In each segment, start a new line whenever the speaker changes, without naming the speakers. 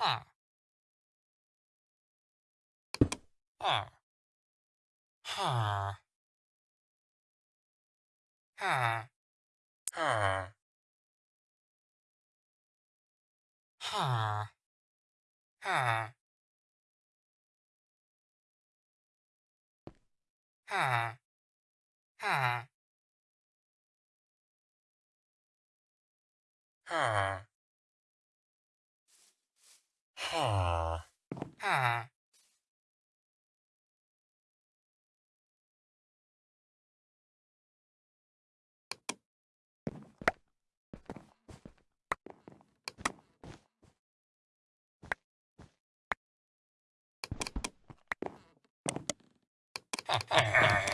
二，二，哈，
哈，哈，哈，哈，哈，哈。
Huh. Ha. Ha.
Ha ha ha.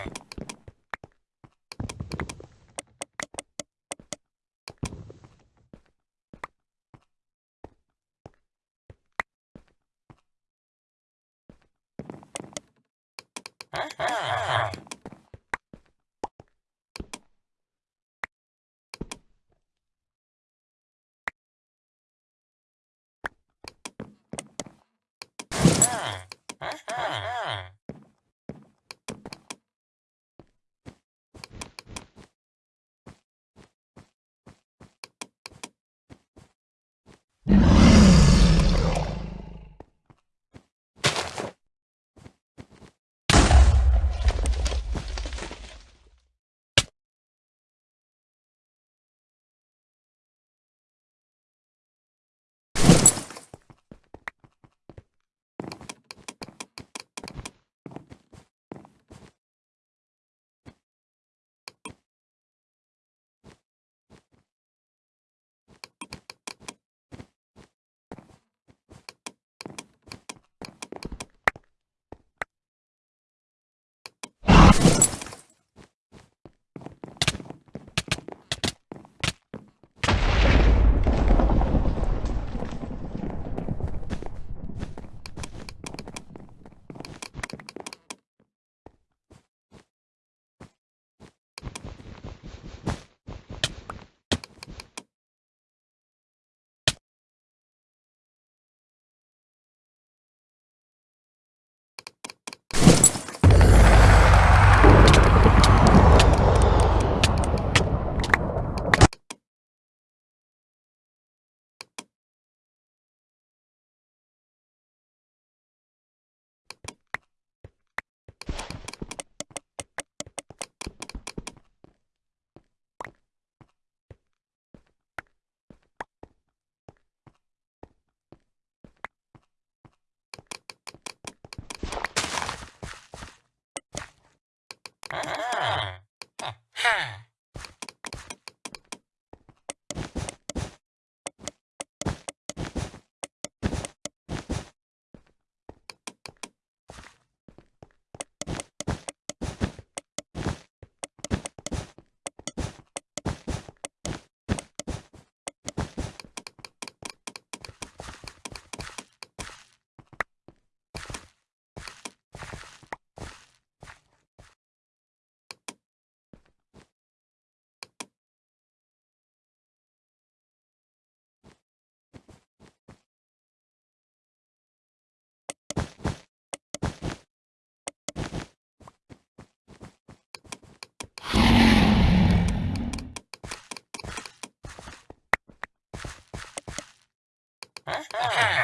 Uh-huh.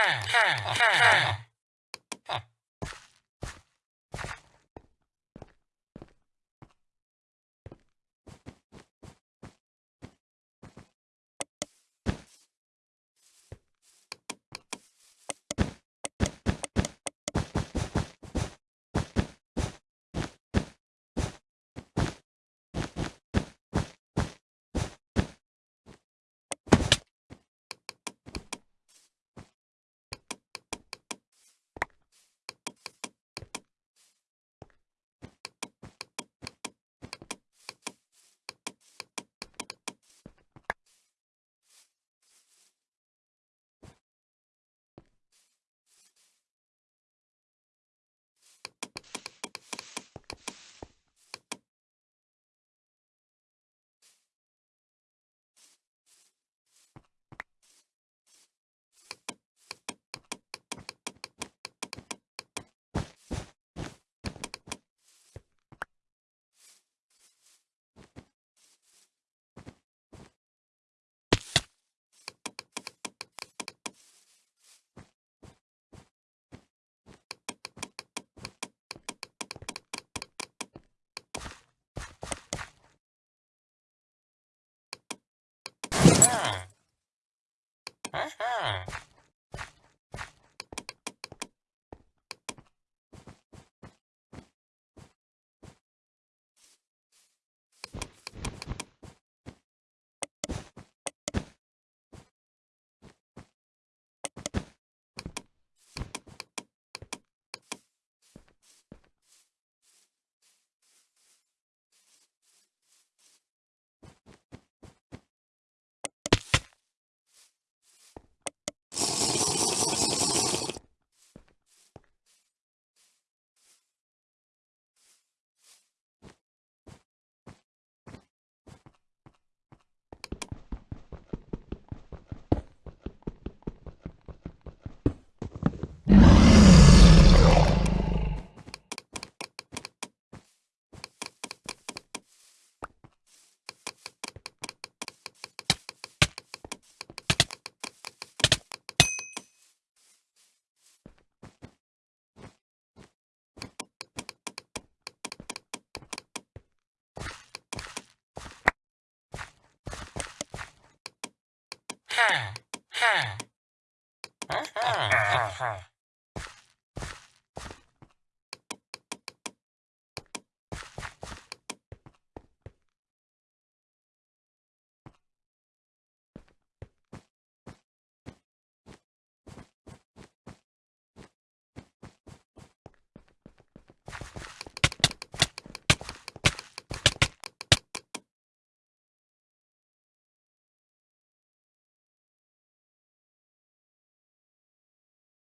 在呀在呀在呀